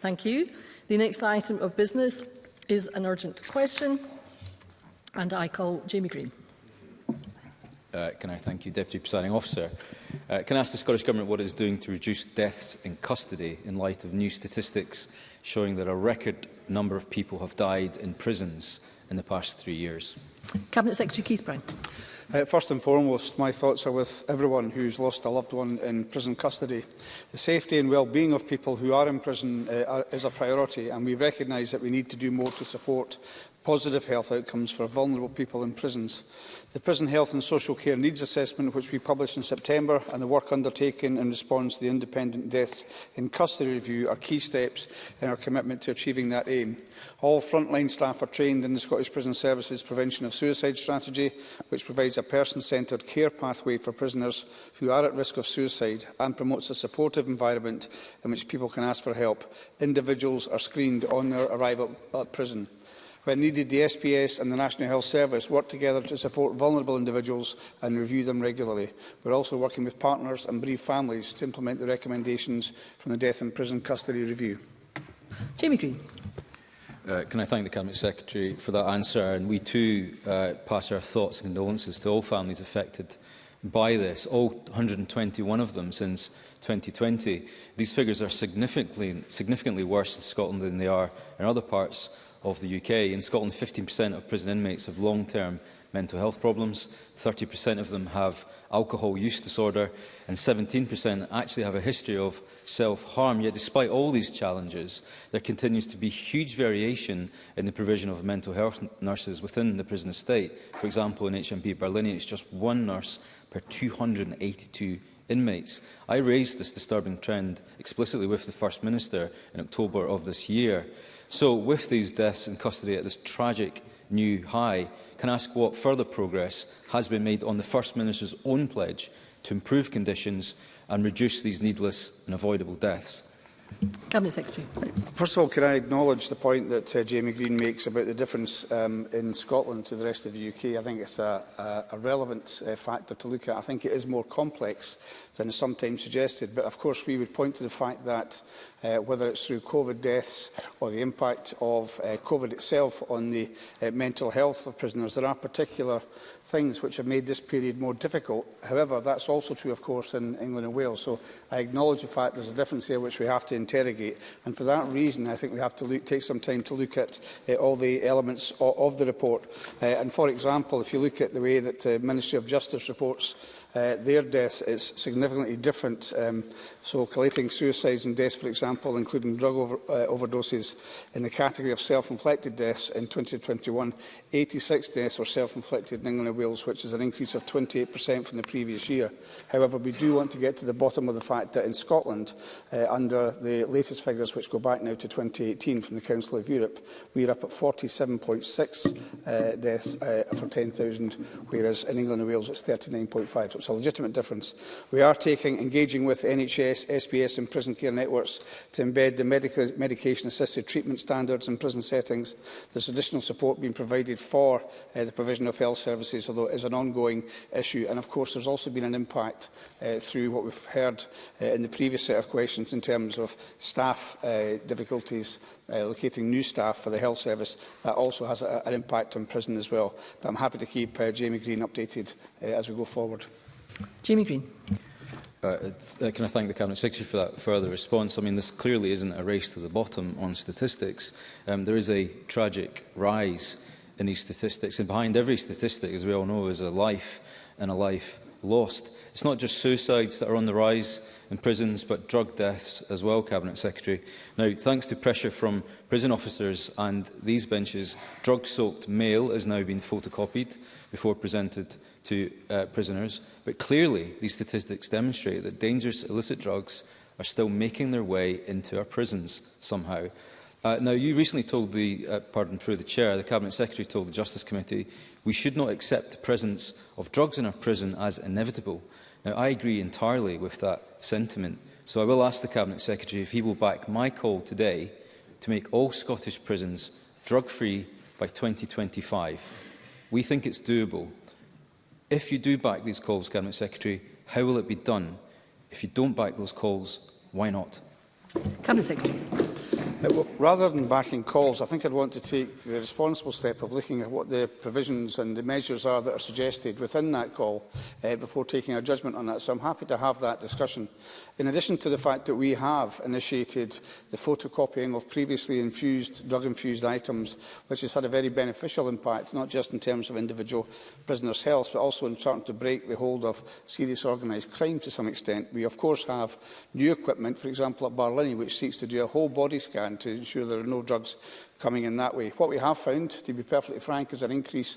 Thank you. The next item of business is an urgent question, and I call Jamie Green. Uh, can I thank you, Deputy Presiding Officer? Uh, can I ask the Scottish Government what it is doing to reduce deaths in custody in light of new statistics showing that a record number of people have died in prisons in the past three years? Cabinet Secretary Keith Brown. Uh, first and foremost, my thoughts are with everyone who's lost a loved one in prison custody. The safety and well-being of people who are in prison uh, are, is a priority, and we recognise that we need to do more to support positive health outcomes for vulnerable people in prisons. The Prison Health and Social Care Needs Assessment, which we published in September, and the work undertaken in response to the Independent Deaths in Custody Review are key steps in our commitment to achieving that aim. All frontline staff are trained in the Scottish Prison Services Prevention of Suicide Strategy, which provides a person-centred care pathway for prisoners who are at risk of suicide and promotes a supportive environment in which people can ask for help. Individuals are screened on their arrival at prison. When needed, the SPS and the National Health Service work together to support vulnerable individuals and review them regularly. We're also working with partners and bereaved families to implement the recommendations from the Death in Prison Custody Review. Jamie Green. Uh, can I thank the Cabinet Secretary for that answer? And we too uh, pass our thoughts and condolences to all families affected by this, all 121 of them since 2020. These figures are significantly, significantly worse in Scotland than they are in other parts of the UK. In Scotland, 15% of prison inmates have long-term mental health problems, 30% of them have alcohol use disorder, and 17% actually have a history of self-harm. Yet despite all these challenges, there continues to be huge variation in the provision of mental health nurses within the prison estate. For example, in HMP Berlin, it's just one nurse per 282 inmates. I raised this disturbing trend explicitly with the First Minister in October of this year. So with these deaths in custody at this tragic new high, can I ask what further progress has been made on the First Minister's own pledge to improve conditions and reduce these needless and avoidable deaths? Cabinet Secretary. First of all, can I acknowledge the point that uh, Jamie Green makes about the difference um, in Scotland to the rest of the UK? I think it's a, a, a relevant uh, factor to look at. I think it is more complex than is sometimes suggested, but of course we would point to the fact that uh, whether it's through COVID deaths or the impact of uh, COVID itself on the uh, mental health of prisoners, there are particular things which have made this period more difficult. However, that's also true, of course, in England and Wales. So I acknowledge the fact there's a difference here which we have to interrogate. And for that reason, I think we have to look, take some time to look at uh, all the elements of, of the report. Uh, and for example, if you look at the way that the uh, Ministry of Justice reports uh, their deaths is significantly different. Um, so collating suicides and deaths, for example, including drug over, uh, overdoses, in the category of self-inflicted deaths in 2021, 86 deaths were self-inflicted in England and Wales, which is an increase of 28% from the previous year. However, we do want to get to the bottom of the fact that in Scotland, uh, under the latest figures, which go back now to 2018 from the Council of Europe, we are up at 47.6 uh, deaths uh, for 10,000, whereas in England and Wales it's 39.5. So so it's a legitimate difference. We are taking, engaging with NHS, SBS and prison care networks to embed the medica medication-assisted treatment standards in prison settings. There's additional support being provided for uh, the provision of health services, although it is an ongoing issue. And of course, there's also been an impact uh, through what we've heard uh, in the previous set of questions in terms of staff uh, difficulties uh, locating new staff for the health service. That also has a, an impact on prison as well. But I'm happy to keep uh, Jamie Green updated uh, as we go forward. Jamie Green. Uh, uh, can I thank the Cabinet Secretary for that further response? I mean, this clearly isn't a race to the bottom on statistics. Um, there is a tragic rise in these statistics, and behind every statistic, as we all know, is a life and a life lost. It's not just suicides that are on the rise in prisons, but drug deaths as well, Cabinet Secretary. Now, thanks to pressure from prison officers and these benches, drug-soaked mail has now been photocopied before presented to uh, prisoners. But clearly, these statistics demonstrate that dangerous illicit drugs are still making their way into our prisons somehow. Uh, now, you recently told the, uh, pardon, through the chair, the Cabinet Secretary told the Justice Committee, we should not accept the presence of drugs in our prison as inevitable. Now, I agree entirely with that sentiment. So I will ask the Cabinet Secretary if he will back my call today to make all Scottish prisons drug-free by 2025. We think it's doable. If you do back these calls, Cabinet Secretary, how will it be done? If you don't back those calls, why not? Cabinet Secretary. Rather than backing calls, I think I'd want to take the responsible step of looking at what the provisions and the measures are that are suggested within that call uh, before taking a judgment on that. So I'm happy to have that discussion. In addition to the fact that we have initiated the photocopying of previously infused, drug-infused items, which has had a very beneficial impact, not just in terms of individual prisoners' health, but also in trying to break the hold of serious organised crime to some extent. We, of course, have new equipment, for example, at Barlini, which seeks to do a whole body scan and to ensure there are no drugs coming in that way. What we have found, to be perfectly frank, is an increase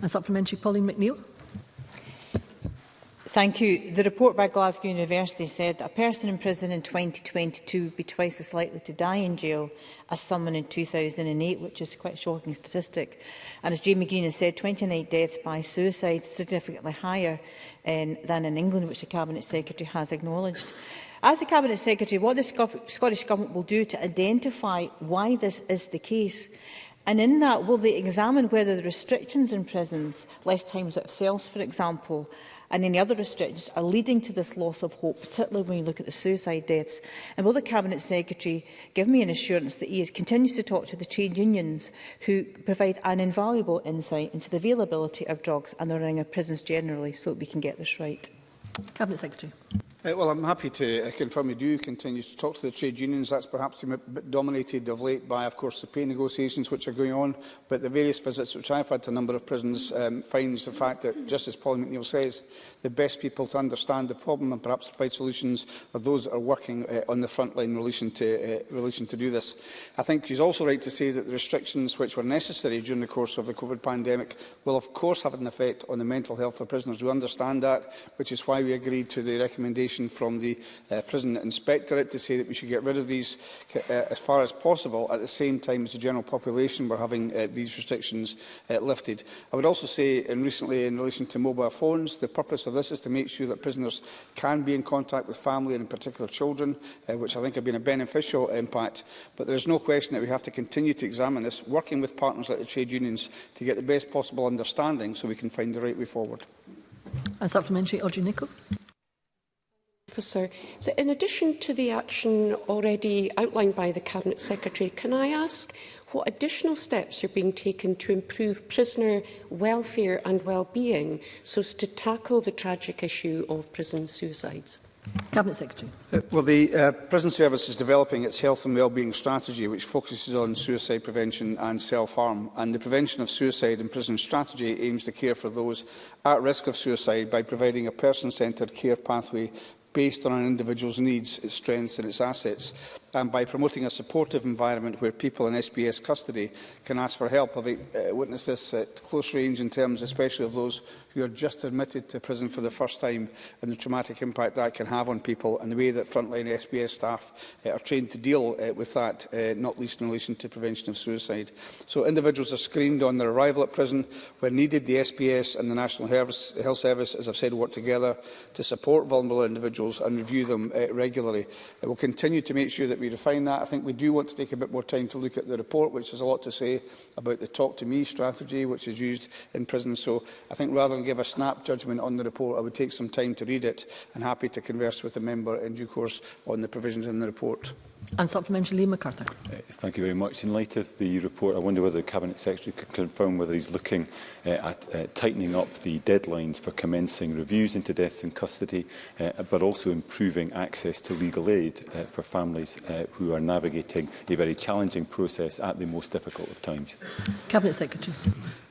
A supplementary, Pauline McNeill. Thank you. The report by Glasgow University said a person in prison in 2022 would be twice as likely to die in jail as someone in 2008, which is quite a shocking statistic. And as Jamie Green has said, 29 deaths by suicide is significantly higher um, than in England, which the Cabinet Secretary has acknowledged. As the Cabinet Secretary, what the Scottish Government will do to identify why this is the case And in that, will they examine whether the restrictions in prisons, less times out of cells, for example, and any other restrictions are leading to this loss of hope, particularly when you look at the suicide deaths? And will the Cabinet Secretary give me an assurance that he is, continues to talk to the trade unions who provide an invaluable insight into the availability of drugs and the running of prisons generally so that we can get this right? Cabinet Secretary. Uh, well, I'm happy to uh, confirm we do continue to talk to the trade unions. That's perhaps been a bit dominated of late by, of course, the pay negotiations which are going on. But the various visits which I've had to a number of prisons um, finds the fact that, just as Paul McNeill says, the best people to understand the problem and perhaps provide solutions are those that are working uh, on the front line in relation to, uh, relation to do this. I think he's also right to say that the restrictions which were necessary during the course of the COVID pandemic will, of course, have an effect on the mental health of prisoners. We understand that, which is why we agreed to the recommendation recommendation from the uh, Prison Inspectorate to say that we should get rid of these uh, as far as possible at the same time as the general population were having uh, these restrictions uh, lifted. I would also say and recently in relation to mobile phones, the purpose of this is to make sure that prisoners can be in contact with family and in particular children, uh, which I think have been a beneficial impact. But there is no question that we have to continue to examine this, working with partners like the trade unions to get the best possible understanding so we can find the right way forward. A supplementary, Audrey Nicol. Officer. So in addition to the action already outlined by the Cabinet Secretary, can I ask what additional steps are being taken to improve prisoner welfare and well-being so as to tackle the tragic issue of prison suicides? Cabinet Secretary. Uh, well, the uh, prison service is developing its health and well-being strategy, which focuses on suicide prevention and self-harm. And the prevention of suicide in prison strategy aims to care for those at risk of suicide by providing a person-centred care pathway based on an individual's needs, its strengths and its assets and by promoting a supportive environment where people in SBS custody can ask for help. I've uh, witnessed this at close range in terms especially of those who are just admitted to prison for the first time and the traumatic impact that can have on people and the way that frontline SBS staff uh, are trained to deal uh, with that, uh, not least in relation to prevention of suicide. So individuals are screened on their arrival at prison. Where needed, the SBS and the National Health Service, as I've said, work together to support vulnerable individuals and review them regularly. Uh, we'll continue to make sure that we refine that. I think we do want to take a bit more time to look at the report, which has a lot to say about the Talk to Me strategy, which is used in prison. So I think rather than give a snap judgment on the report, I would take some time to read it and happy to converse with the member in due course on the provisions in the report. And supplementary, Lee MacArthur. Uh, thank you very much. In light of the report, I wonder whether the Cabinet Secretary could confirm whether he's looking uh, at uh, tightening up the deadlines for commencing reviews into deaths in custody, uh, but also improving access to legal aid uh, for families uh, who are navigating a very challenging process at the most difficult of times. Cabinet Secretary.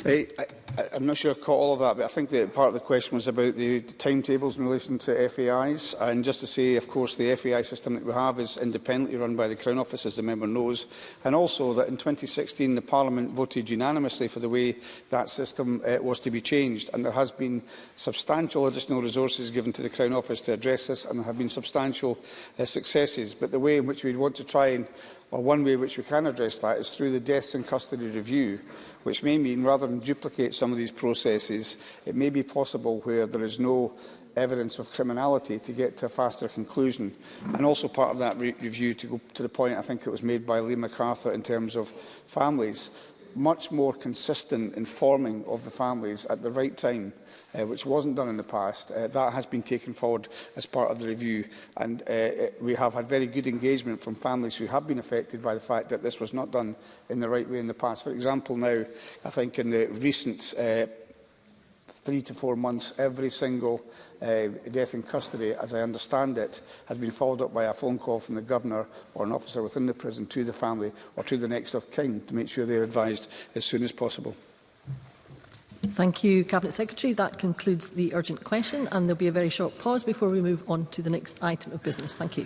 Hey, I, I, I'm not sure I caught all of that, but I think that part of the question was about the timetables in relation to FAIs. And just to say, of course, the FAI system that we have is independently run by the Crown Office, as the member knows. And also that in 2016, the Parliament voted unanimously for the way that system uh, was to be changed. And there has been substantial additional resources given to the Crown Office to address this, and there have been substantial uh, successes. But the way in which we want to try and Well, one way which we can address that is through the deaths in custody review, which may mean rather than duplicate some of these processes, it may be possible where there is no evidence of criminality to get to a faster conclusion. And also part of that re review, to go to the point I think it was made by Lee MacArthur in terms of families, much more consistent informing of the families at the right time, uh, which wasn't done in the past. Uh, that has been taken forward as part of the review, and uh, we have had very good engagement from families who have been affected by the fact that this was not done in the right way in the past. For example, now, I think in the recent uh, three to four months, every single uh, death in custody, as I understand it, has been followed up by a phone call from the Governor or an officer within the prison to the family or to the next of kin to make sure they are advised as soon as possible. Thank you, Cabinet Secretary. That concludes the urgent question and there will be a very short pause before we move on to the next item of business. Thank you.